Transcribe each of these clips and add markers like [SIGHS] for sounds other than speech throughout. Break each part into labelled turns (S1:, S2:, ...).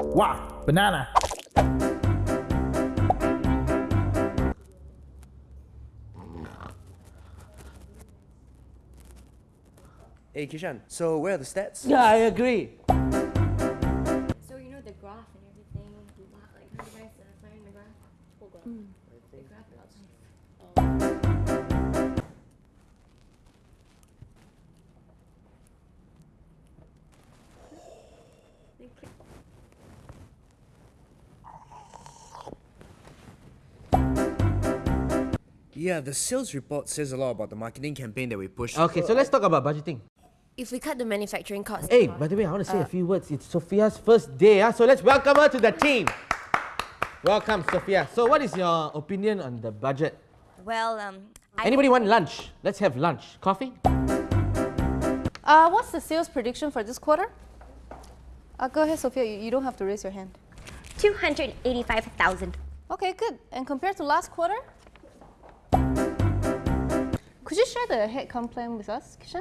S1: Wow, banana.
S2: Hey Kishan, so where are the stats?
S3: Yeah, I agree.
S4: So you know the graph and everything. Like how you guys uh, find the graph? Full graph. The graph without science. Then click.
S2: Yeah, the sales report says a lot about the marketing campaign that we pushed.
S3: Okay, so let's talk about budgeting.
S4: If we cut the manufacturing costs.
S3: Hey, by the way, I want to say a few words. It's Sophia's first day, ah, so let's welcome her to the team. Welcome, Sophia. So, what is your opinion on the budget?
S5: Well, um, I
S3: Anybody want lunch? Let's have lunch. Coffee?
S6: Uh, what's the sales prediction for this quarter? Uh, go ahead, Sophia. You, you don't have to raise your hand.
S5: 285,000.
S6: Okay, good. And compared to last quarter? Could you share the headcount plan with us, Kishan?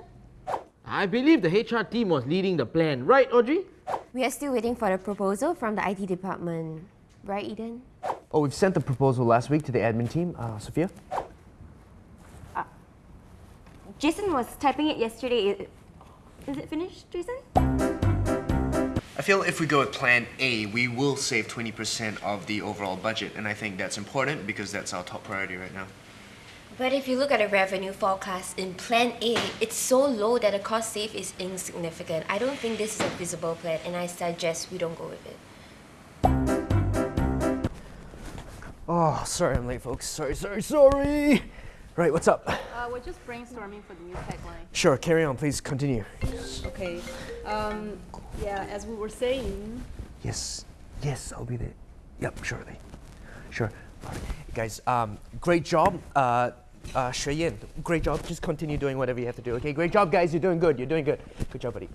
S3: I believe the HR team was leading the plan, right, Audrey?
S4: We are still waiting for the proposal from the IT department. Right, Eden?
S2: Oh, we've sent the proposal last week to the admin team. Uh, Sophia?
S5: Jason was typing it yesterday. Is it finished, Jason?
S2: I feel if we go with plan A, we will save 20% of the overall budget, and I think that's important because that's our top priority right now.
S4: But if you look at the revenue forecast in Plan A, it's so low that the cost save is insignificant. I don't think this is a feasible plan, and I suggest we don't go with it.
S2: Oh, sorry I'm late, folks. Sorry, sorry, sorry. Right, what's up?
S6: Uh, we're just brainstorming for the new tagline.
S2: Sure, carry on, please continue.
S7: Okay. Um, yeah, as we were saying,
S2: Yes, yes, I'll be there. Yep, surely. Sure. All right. Guys, um, great job. Uh, uh, Shui Yin, great job. Just continue doing whatever you have to do, okay? Great job, guys. You're doing good. You're doing good. Good job, buddy.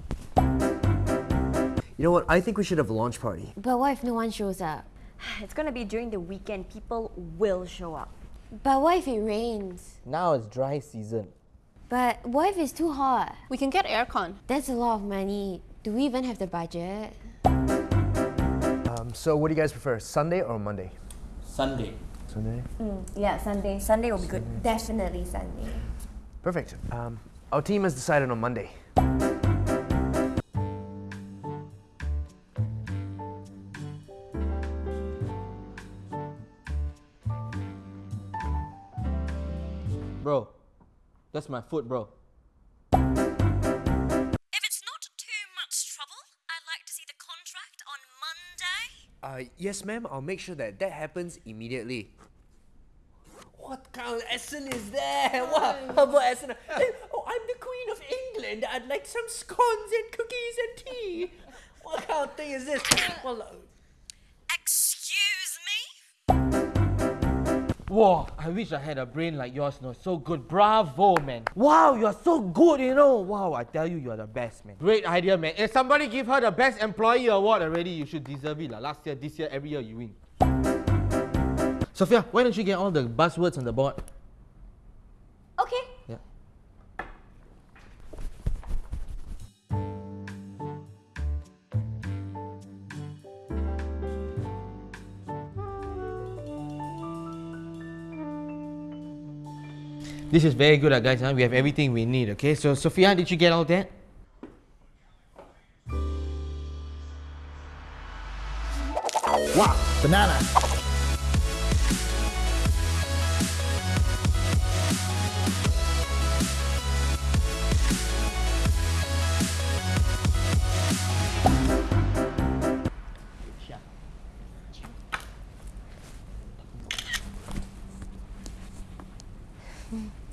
S2: You know what? I think we should have a launch party.
S4: But what if no one shows up? [SIGHS]
S5: It's gonna be during the weekend. People will show up.
S4: But what if it rains?
S3: Now it's dry season.
S4: But what if it's too hot?
S6: We can get aircon.
S4: That's a lot of money. Do we even have the budget?
S2: Um, so, what do you guys prefer, Sunday or Monday?
S1: Sunday.
S2: Sunday.
S5: Yeah, Sunday. Sunday will be good.
S4: Definitely Sunday.
S2: Perfect. Um, our team has decided on Monday.
S3: Bro, that's my foot, bro.
S2: Uh, yes, ma'am. I'll make sure that that happens immediately. What kind of accent is that? [LAUGHS] What herbal accent? Oh, I'm the Queen of England. I'd like some scones and cookies and tea. [LAUGHS] What kind of thing is this? Well,
S3: Whoa, I wish I had a brain like yours, no. So good. Bravo, man. Wow, you're so good, you know. Wow, I tell you, you're the best, man. Great idea, man. If somebody give her the best employee award already, you should deserve it. Like Last year, this year, every year you win. Sophia, why don't you get all the buzzwords on the board? This is very good, uh, guys. Huh? We have everything we need, okay? So, Sophia, did you get all that?
S1: Wow, banana.